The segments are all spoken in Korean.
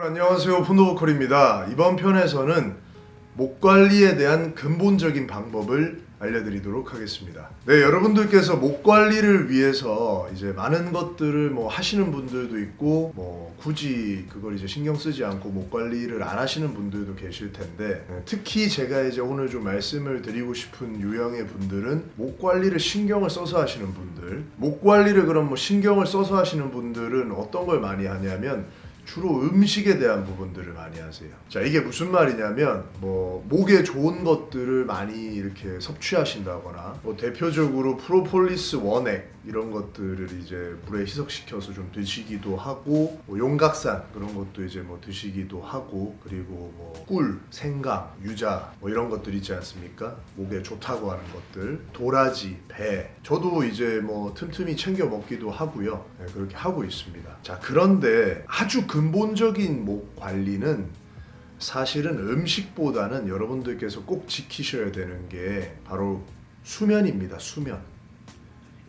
여러분 안녕하세요. 폰도보컬입니다. 이번 편에서는 목 관리에 대한 근본적인 방법을 알려드리도록 하겠습니다. 네 여러분들께서 목 관리를 위해서 이제 많은 것들을 뭐 하시는 분들도 있고 뭐 굳이 그걸 이제 신경 쓰지 않고 목 관리를 안 하시는 분들도 계실 텐데 네, 특히 제가 이제 오늘 좀 말씀을 드리고 싶은 유형의 분들은 목 관리를 신경을 써서 하시는 분들. 목 관리를 그럼 뭐 신경을 써서 하시는 분들은 어떤 걸 많이 하냐면 주로 음식에 대한 부분들을 많이 하세요. 자, 이게 무슨 말이냐면 뭐 목에 좋은 것들을 많이 이렇게 섭취하신다거나 뭐 대표적으로 프로폴리스 원액 이런 것들을 이제 물에 희석시켜서 좀 드시기도 하고 뭐 용각산 그런 것도 이제 뭐 드시기도 하고 그리고 뭐 꿀, 생강, 유자 뭐 이런 것들 있지 않습니까? 목에 좋다고 하는 것들 도라지, 배 저도 이제 뭐 틈틈이 챙겨 먹기도 하고요. 네, 그렇게 하고 있습니다. 자, 그런데 아주 근본적인 목 관리는 사실은 음식보다는 여러분들께서 꼭 지키셔야 되는 게 바로 수면입니다. 수면.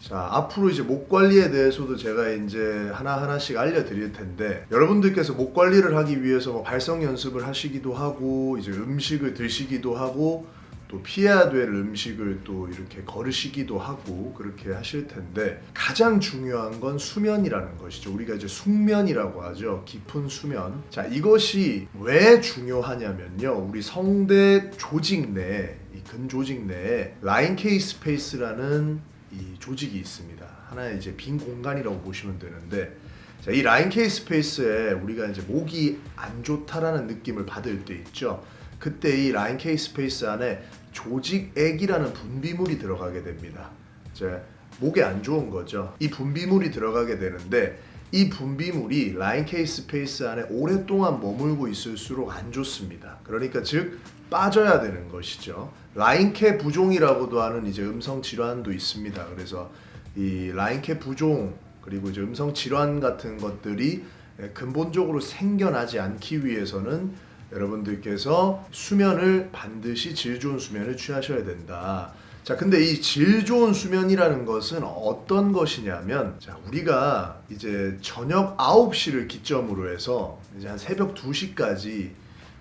자, 앞으로 이제 목 관리에 대해서도 제가 이제 하나하나씩 알려드릴 텐데, 여러분들께서 목 관리를 하기 위해서 뭐 발성 연습을 하시기도 하고, 이제 음식을 드시기도 하고, 또 피해야 될 음식을 또 이렇게 거르시기도 하고, 그렇게 하실 텐데, 가장 중요한 건 수면이라는 것이죠. 우리가 이제 숙면이라고 하죠. 깊은 수면. 자, 이것이 왜 중요하냐면요. 우리 성대 조직 내, 이 근조직 내에 Reinke space라는 이 조직이 있습니다. 하나의 이제 빈 공간이라고 보시면 되는데 자, 이 Reinke space에 우리가 이제 목이 안 좋다라는 느낌을 받을 때 있죠. 그때 이 Reinke space 안에 조직액이라는 분비물이 들어가게 됩니다. 이제 목에 안 좋은 거죠. 이 분비물이 들어가게 되는데 이 분비물이 Reinke space 안에 오랫동안 머물고 있을수록 안 좋습니다. 그러니까 즉 빠져야 되는 것이죠. Reinke 부종이라고도 하는 이제 음성 질환도 있습니다. 그래서 이 라인캐 부종 그리고 이제 음성 질환 같은 것들이 근본적으로 생겨나지 않기 위해서는 여러분들께서 수면을 반드시 질 좋은 수면을 취하셔야 된다. 자, 근데 이 질 좋은 수면이라는 것은 어떤 것이냐면, 자, 우리가 이제 저녁 9시를 기점으로 해서 이제 한 새벽 2시까지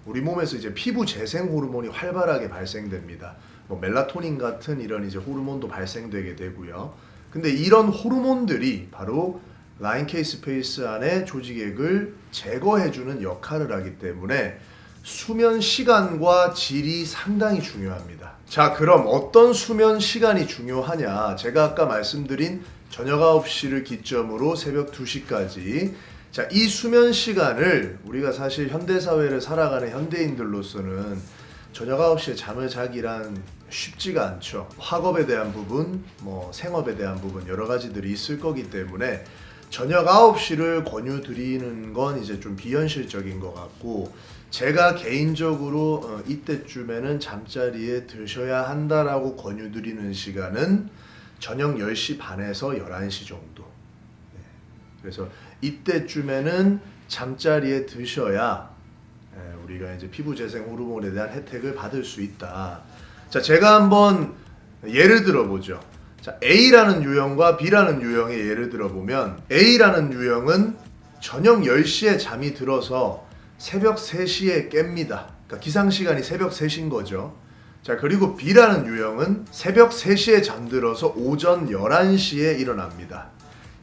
우리 몸에서 이제 피부 재생 호르몬이 활발하게 발생됩니다. 뭐 멜라토닌 같은 이런 이제 호르몬도 발생되게 되고요. 근데 이런 호르몬들이 바로 Reinke space 안에 조직액을 제거해주는 역할을 하기 때문에 수면 시간과 질이 상당히 중요합니다. 자, 그럼 어떤 수면 시간이 중요하냐? 제가 아까 말씀드린 저녁 9시를 기점으로 새벽 2시까지 자, 이 수면 시간을 우리가 사실 현대 사회를 살아가는 현대인들로서는 저녁 9시에 잠을 자기란 쉽지가 않죠. 학업에 대한 부분, 뭐 생업에 대한 부분 여러 가지들이 있을 거기 때문에 저녁 9시를 권유드리는 건 이제 좀 비현실적인 것 같고 제가 개인적으로 어, 이때쯤에는 잠자리에 드셔야 한다라고 권유드리는 시간은 저녁 10시 반에서 11시 정도 네. 그래서 이때쯤에는 잠자리에 드셔야 예, 우리가 이제 피부 재생 호르몬에 대한 혜택을 받을 수 있다. 자, 제가 한번 예를 들어 보죠. 자, A라는 유형과 B라는 유형의 예를 들어 보면 A라는 유형은 저녁 10시에 잠이 들어서 새벽 3시에 깹니다. 그러니까 기상 시간이 새벽 3시인 거죠. 자, 그리고 B라는 유형은 새벽 3시에 잠들어서 오전 11시에 일어납니다.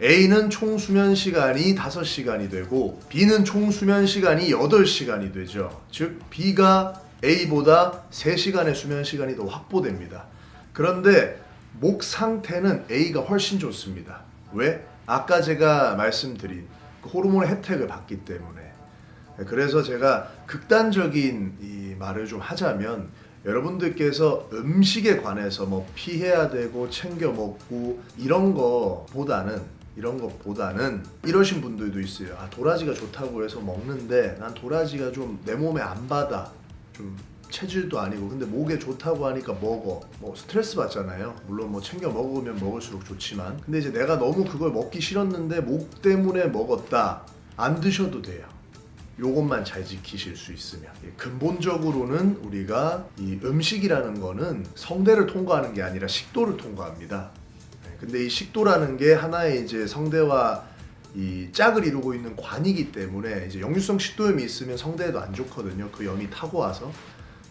A는 총 수면 시간이 5시간이 되고 B는 총 수면 시간이 8시간이 되죠. 즉 B가 A보다 3시간의 수면 시간이 더 확보됩니다. 그런데 목 상태는 A가 훨씬 좋습니다. 왜? 아까 제가 말씀드린 그 호르몬의 혜택을 받기 때문에 그래서 제가 극단적인 이 말을 좀 하자면 여러분들께서 음식에 관해서 뭐 피해야 되고 챙겨 먹고 이런 거보다는 이런 것보다는 이러신 분들도 있어요. 아 도라지가 좋다고 해서 먹는데 난 도라지가 좀 내 몸에 안 받아. 좀 체질도 아니고 근데 목에 좋다고 하니까 먹어. 뭐 스트레스 받잖아요. 물론 뭐 챙겨 먹으면 먹을수록 좋지만 근데 이제 내가 너무 그걸 먹기 싫었는데 목 때문에 먹었다. 안 드셔도 돼요. 요것만 잘 지키실 수 있으면 예, 근본적으로는 우리가 이 음식이라는 거는 성대를 통과하는 게 아니라 식도를 통과합니다. 근데 이 식도라는 게 하나의 이제 성대와 이 짝을 이루고 있는 관이기 때문에 이제 역류성 식도염이 있으면 성대에도 안 좋거든요. 그 염이 타고 와서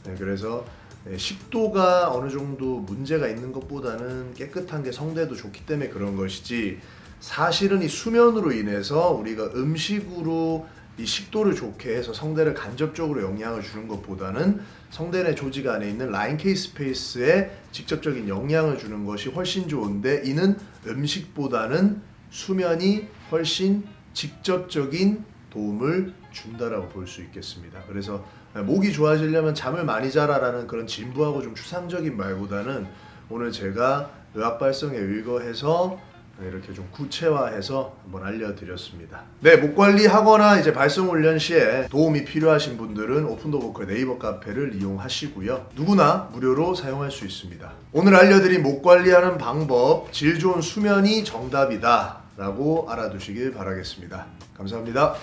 네, 그래서 네, 식도가 어느 정도 문제가 있는 것보다는 깨끗한 게 성대도 좋기 때문에 그런 것이지 사실은 이 수면으로 인해서 우리가 음식으로 이 식도를 좋게 해서 성대를 간접적으로 영향을 주는 것보다는 성대 내 조직 안에 있는 라인 케이 스페이스에 직접적인 영향을 주는 것이 훨씬 좋은데 이는 음식보다는 수면이 훨씬 직접적인 도움을 준다라고 볼 수 있겠습니다. 그래서 목이 좋아지려면 잠을 많이 자라라는 그런 진부하고 좀 추상적인 말보다는 오늘 제가 의학 발성에 의거해서 이렇게 좀 구체화해서 한번 알려드렸습니다. 네, 목 관리하거나 이제 발성 훈련 시에 도움이 필요하신 분들은 오픈더 보컬 네이버 카페를 이용하시고요. 누구나 무료로 사용할 수 있습니다. 오늘 알려드린 목 관리하는 방법, 질 좋은 수면이 정답이다. 라고 알아두시길 바라겠습니다. 감사합니다.